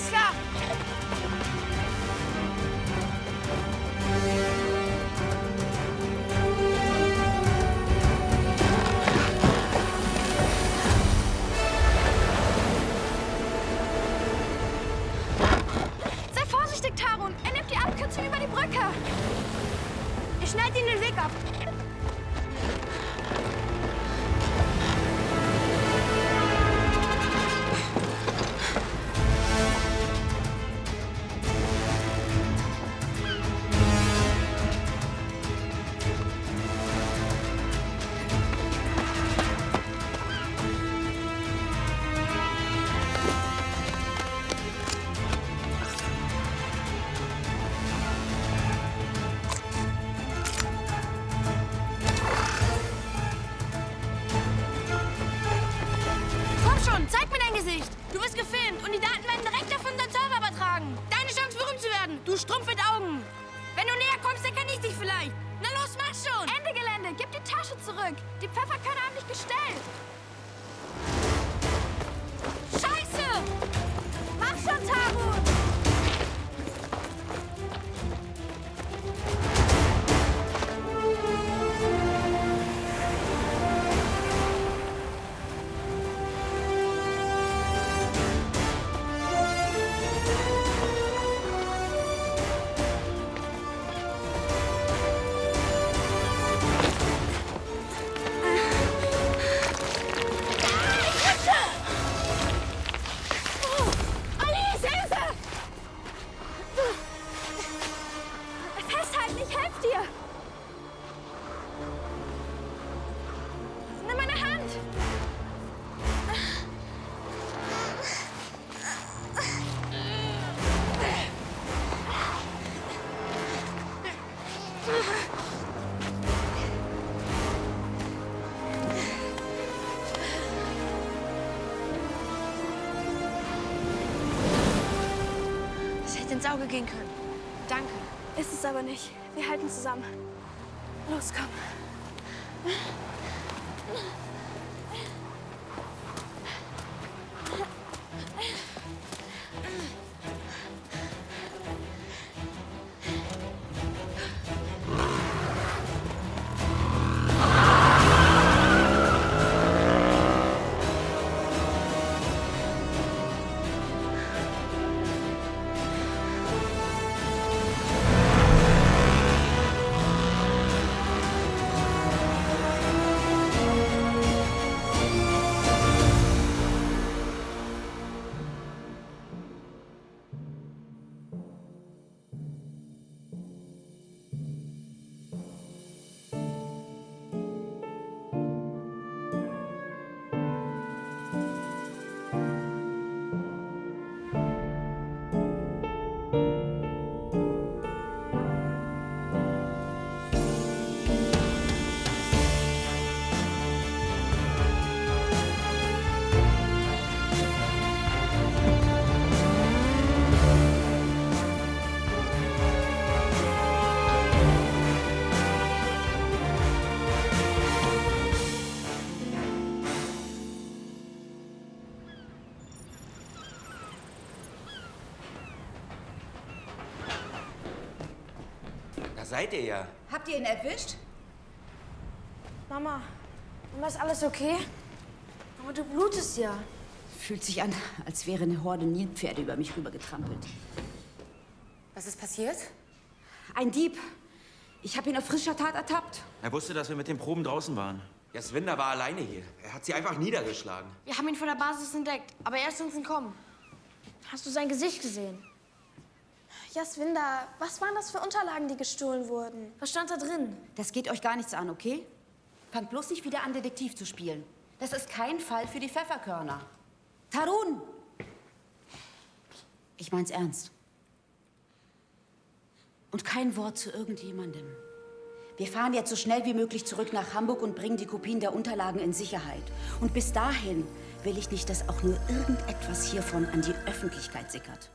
Alles schon, zeig mir dein Gesicht. Du wirst gefilmt und die Daten werden direkt auf unseren Server übertragen. Deine Chance, berühmt zu werden. Du Strumpf mit Augen. Wenn du näher kommst, kann ich dich vielleicht. Na los, mach schon. Ende Gelände. Gib die Tasche zurück. Die Pfefferkörner haben dich gestellt. Ins Auge gehen können. Danke. Ist es aber nicht. Wir halten zusammen. Los, komm. Da seid ihr ja. Habt ihr ihn erwischt? Mama, Mama, ist alles okay? Aber du blutest ja. Fühlt sich an, als wäre eine Horde Nilpferde über mich rübergetrampelt. Was ist passiert? Ein Dieb. Ich habe ihn auf frischer Tat ertappt. Er wusste, dass wir mit den Proben draußen waren. Jaswinder war alleine hier. Er hat sie einfach niedergeschlagen. Wir haben ihn von der Basis entdeckt, aber er ist uns entkommen. Hast du sein Gesicht gesehen? Jaswinder, was waren das für Unterlagen, die gestohlen wurden? Was stand da drin? Das geht euch gar nichts an, okay? Fangt bloß nicht wieder an, Detektiv zu spielen. Das ist kein Fall für die Pfefferkörner. Tarun! Ich mein's ernst. Und kein Wort zu irgendjemandem. Wir fahren jetzt so schnell wie möglich zurück nach Hamburg und bringen die Kopien der Unterlagen in Sicherheit. Und bis dahin will ich nicht, dass auch nur irgendetwas hiervon an die Öffentlichkeit sickert.